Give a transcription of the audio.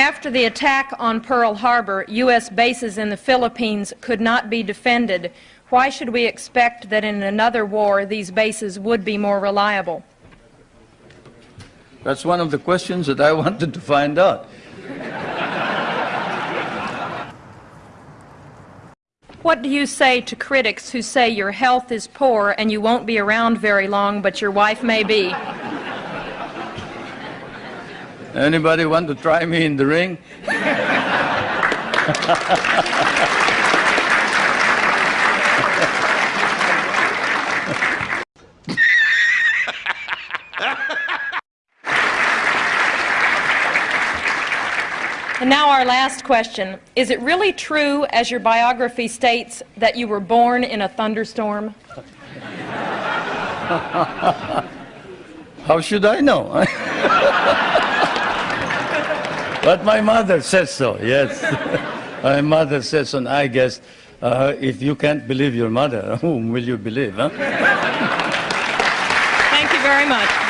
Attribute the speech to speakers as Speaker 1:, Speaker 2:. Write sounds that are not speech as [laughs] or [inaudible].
Speaker 1: After the attack on Pearl Harbor, U.S. bases in the Philippines could not be defended. Why should we expect that in another war these bases would be more reliable?
Speaker 2: That's one of the questions that I [laughs] wanted to find out.
Speaker 1: What do you say to critics who say your health is poor and you won't be around very long, but your wife may be?
Speaker 2: Anybody want to try me in the ring?
Speaker 1: And now our last question. Is it really true, as your biography states, that you were born in a thunderstorm? [laughs]
Speaker 2: How should I know? [laughs] but my mother says so, yes. [laughs] my mother says so, and I guess uh, if you can't believe your mother, [laughs] whom will you believe, huh?
Speaker 1: Thank you very much.